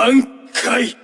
挽回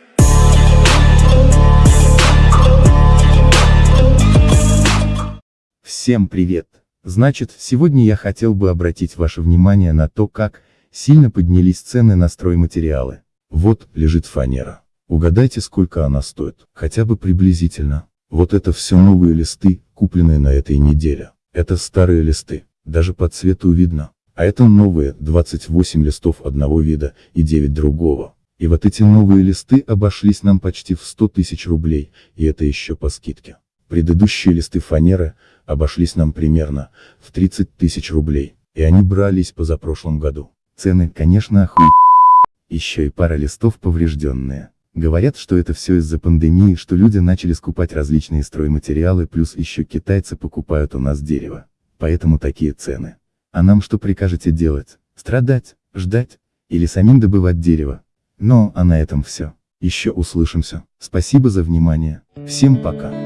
Всем привет! Значит, сегодня я хотел бы обратить ваше внимание на то, как сильно поднялись цены на стройматериалы. Вот, лежит фанера. Угадайте, сколько она стоит, хотя бы приблизительно. Вот это все новые листы, купленные на этой неделе. Это старые листы, даже по цвету видно. А это новые, 28 листов одного вида, и 9 другого. И вот эти новые листы обошлись нам почти в 100 тысяч рублей, и это еще по скидке. Предыдущие листы фанеры, обошлись нам примерно, в 30 тысяч рублей, и они брались позапрошлом году. Цены, конечно, охуй. Еще и пара листов поврежденные. Говорят, что это все из-за пандемии, что люди начали скупать различные стройматериалы, плюс еще китайцы покупают у нас дерево. Поэтому такие цены. А нам что прикажете делать? Страдать? Ждать? Или самим добывать дерево? Но, а на этом все. Еще услышимся. Спасибо за внимание. Всем пока.